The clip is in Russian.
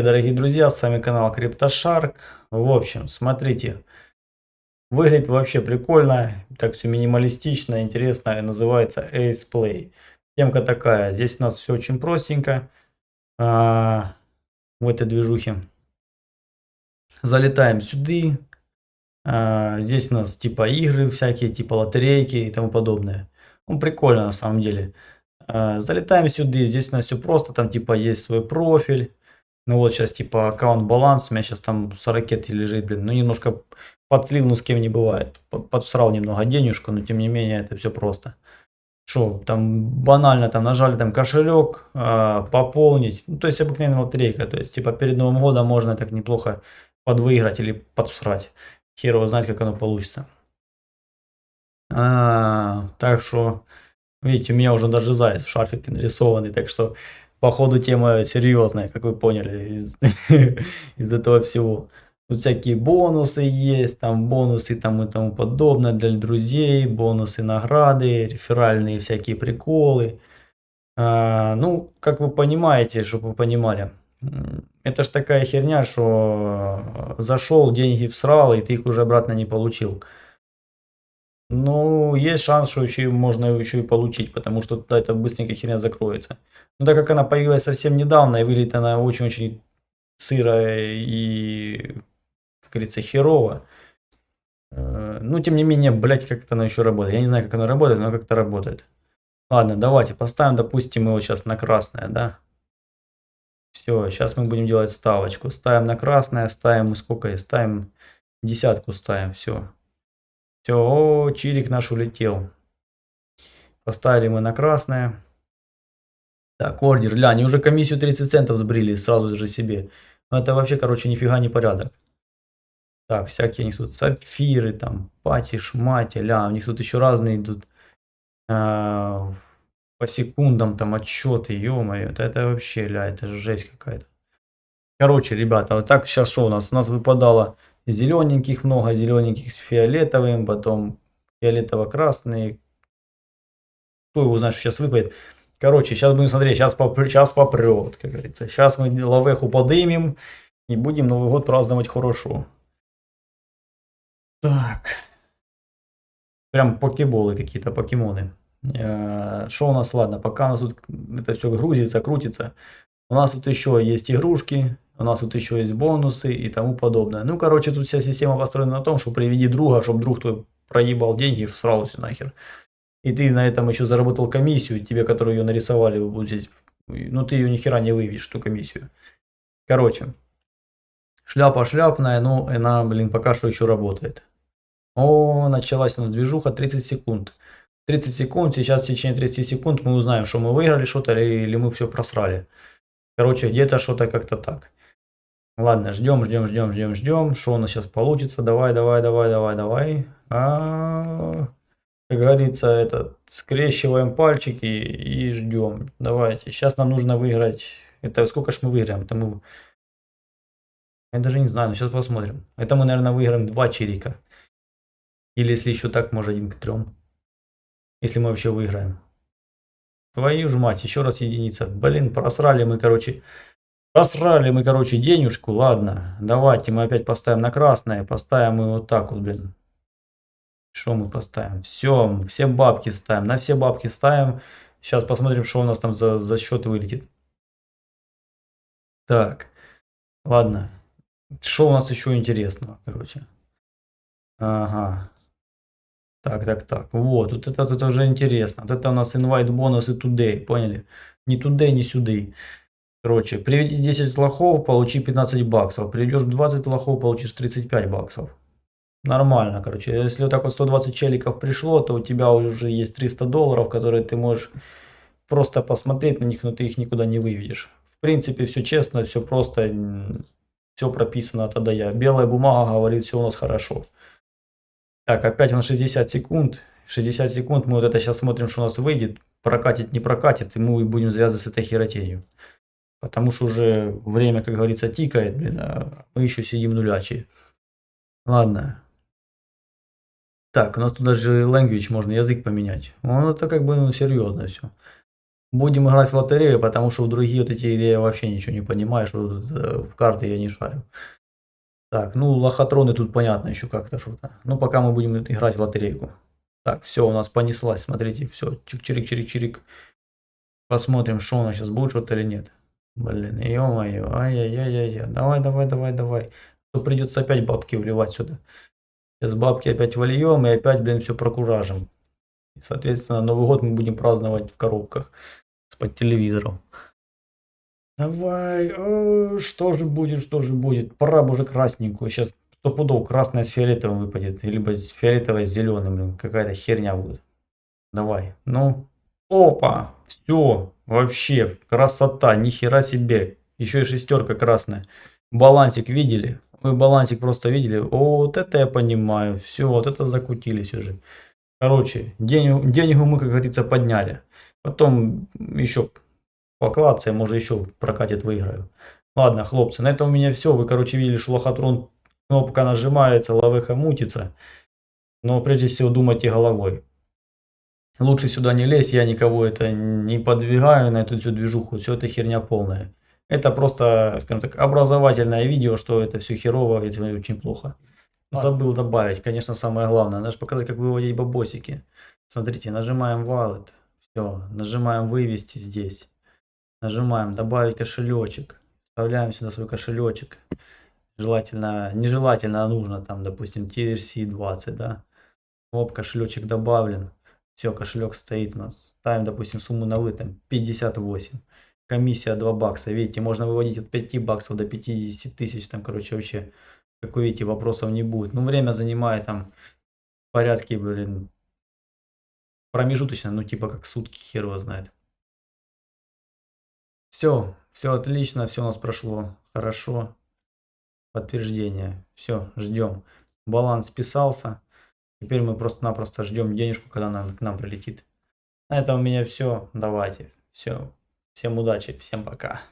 привет, дорогие друзья, с вами канал CryptoShark. В общем, смотрите, выглядит вообще прикольно, так все минималистично, интересно, называется Ace Play. Темка такая, здесь у нас все очень простенько а, в этой движухе. Залетаем сюда, а, здесь у нас типа игры всякие, типа лотерейки и тому подобное. Ну, прикольно на самом деле. А, залетаем сюда, здесь у нас все просто, там типа есть свой профиль. Ну вот сейчас типа аккаунт баланс, у меня сейчас там 40 лежит, блин, ну немножко подслил, ну с кем не бывает. Подсрал немного денежку, но тем не менее это все просто. Что, там банально там нажали там кошелек, э, пополнить, ну то есть обыкновенная лотерейка, то есть типа перед Новым годом можно так неплохо подвыиграть или подсрать. Хер его знает, как оно получится. А, так что, видите, у меня уже даже заяц в шарфике нарисованный, так что, походу, тема серьезная, как вы поняли, из, из этого всего. Тут всякие бонусы есть, там бонусы там и тому подобное для друзей, бонусы, награды, реферальные всякие приколы. А, ну, как вы понимаете, чтобы вы понимали, это ж такая херня, что зашел, деньги всрал, и ты их уже обратно не получил. Ну, есть шанс, что еще можно еще и получить, потому что тогда это быстренько херня закроется. Но так как она появилась совсем недавно, и выглядит она очень-очень сырая и, как говорится, херово. Э, ну, тем не менее, блять, как она еще работает. Я не знаю, как она работает, но как-то работает. Ладно, давайте поставим, допустим, его сейчас на красное, да? Все, сейчас мы будем делать ставочку. Ставим на красное, ставим сколько? Ставим десятку, ставим, все. Все, о, чирик наш улетел. Поставили мы на красное. Так, ордер, ля, они уже комиссию 30 центов сбрили сразу же себе. Ну это вообще, короче, нифига не порядок. Так, всякие у них тут сапфиры, там, пати, шмати, ля, у них тут еще разные идут. А, по секундам там отчеты, ё-моё, это, это вообще, ля, это жесть какая-то. Короче, ребята, вот так сейчас что у нас? У нас выпадало зелененьких много, зелененьких с фиолетовым, потом фиолетово-красный. Кто его знает, что сейчас выпадет. Короче, сейчас будем смотреть, сейчас, попр сейчас попрет, как говорится. Сейчас мы лавеху подымем и будем Новый год праздновать хорошо. Так. Прям покеболы какие-то, покемоны. Э, что у нас, ладно, пока у нас тут это все грузится, крутится. У нас тут еще есть игрушки, у нас тут еще есть бонусы и тому подобное. Ну, короче, тут вся система построена на том, что приведи друга, чтобы друг твой проебал деньги и всрал все нахер. И ты на этом еще заработал комиссию, тебе, которую ее нарисовали, вот здесь, ну, ты ее ни хера не выявишь, эту комиссию. Короче, шляпа шляпная, ну, она, блин, пока что еще работает. О, началась у нас движуха 30 секунд. 30 секунд, сейчас в течение 30 секунд мы узнаем, что мы выиграли что-то или, или мы все просрали. Короче, где-то что-то как-то так. Ладно, ждем, ждем, ждем, ждем, ждем. Что у нас сейчас получится? Давай, давай, давай, давай, давай. А, как говорится, это скрещиваем пальчики и ждем. Давайте. Сейчас нам нужно выиграть. Это сколько ж мы выиграем? Это мы... Я даже не знаю, но сейчас посмотрим. Это мы, наверное, выиграем два чирика. Или если еще так, может один к трем. Если мы вообще выиграем. Твою ж мать, еще раз единица. Блин, просрали мы, короче, Просрали мы, короче, денежку. Ладно, давайте мы опять поставим на красное. Поставим мы вот так вот, блин. Что мы поставим? Все, все бабки ставим. На все бабки ставим. Сейчас посмотрим, что у нас там за, за счет вылетит. Так, ладно. Что у нас еще интересного, короче? Ага. Так, так, так. Вот, вот это, это уже интересно. Вот это у нас invite бонусы today, поняли? Не today, не сюда. Короче, приведи 10 лохов, получи 15 баксов. Приведешь 20 лохов, получишь 35 баксов. Нормально, короче. Если вот так вот 120 челиков пришло, то у тебя уже есть 300 долларов, которые ты можешь просто посмотреть на них, но ты их никуда не выведешь. В принципе, все честно, все просто, все прописано от А Я. Белая бумага говорит, все у нас хорошо. Так, опять нас 60 секунд. 60 секунд, мы вот это сейчас смотрим, что у нас выйдет. Прокатит, не прокатит, и мы будем связывать с этой херотенью. Потому что уже время, как говорится, тикает, блин, а мы еще сидим нулячие. Ладно. Так, у нас тут даже language можно, язык поменять. Ну, это как бы ну, серьезно все. Будем играть в лотерею, потому что в другие вот эти я вообще ничего не понимаю, что э, в карты я не шарю. Так, ну лохотроны тут понятно еще как-то что-то. Ну пока мы будем играть в лотерейку. Так, все, у нас понеслась, смотрите, все, чик-чирик-чирик-чирик. Посмотрим, что у нас сейчас будет что-то или нет. Блин, ё-моё, ай-яй-яй-яй, давай, давай, давай, давай. То придется опять бабки вливать сюда. Сейчас бабки опять вольем и опять, блин, все прокуражим. И, соответственно, Новый год мы будем праздновать в коробках под телевизором. Давай, о, что же будет, что же будет? Пора уже красненькую. Сейчас стопудов красная с фиолетовым выпадет. Либо с фиолетовой с зеленым. Какая-то херня будет. Давай, ну. Опа, все, вообще, красота, нихера себе. Еще и шестерка красная. Балансик видели? Вы балансик просто видели? О, вот это я понимаю. Все, вот это закутились уже. Короче, денег, денегу мы, как говорится, подняли. Потом еще покладся, может еще прокатит выиграю. Ладно, хлопцы, на этом у меня все. Вы, короче, видели, что лохотрон кнопка нажимается, лавеха мутится. Но прежде всего думайте головой. Лучше сюда не лезь, я никого это не подвигаю на эту всю движуху. Все это херня полная. Это просто, скажем так, образовательное видео, что это все херово, это очень плохо. Забыл добавить, конечно, самое главное. Надо же показать, как выводить бабосики. Смотрите, нажимаем Wallet. Все, нажимаем вывести здесь. Нажимаем добавить кошелечек. Вставляем сюда свой кошелечек. Желательно, нежелательно, а нужно там, допустим, TRC 20, да. Оп, кошелечек добавлен. Все, кошелек стоит у нас. Ставим, допустим, сумму на вы, там 58. Комиссия 2 бакса. Видите, можно выводить от 5 баксов до 50 тысяч. Там, короче, вообще как вы видите, вопросов не будет. Ну, время занимает там порядки, блин, промежуточно, ну, типа как сутки, хер его знает. Все, все отлично, все у нас прошло хорошо. Подтверждение. Все, ждем. Баланс списался. Теперь мы просто-напросто ждем денежку, когда она к нам прилетит. На этом у меня все. Давайте. Все. Всем удачи, всем пока.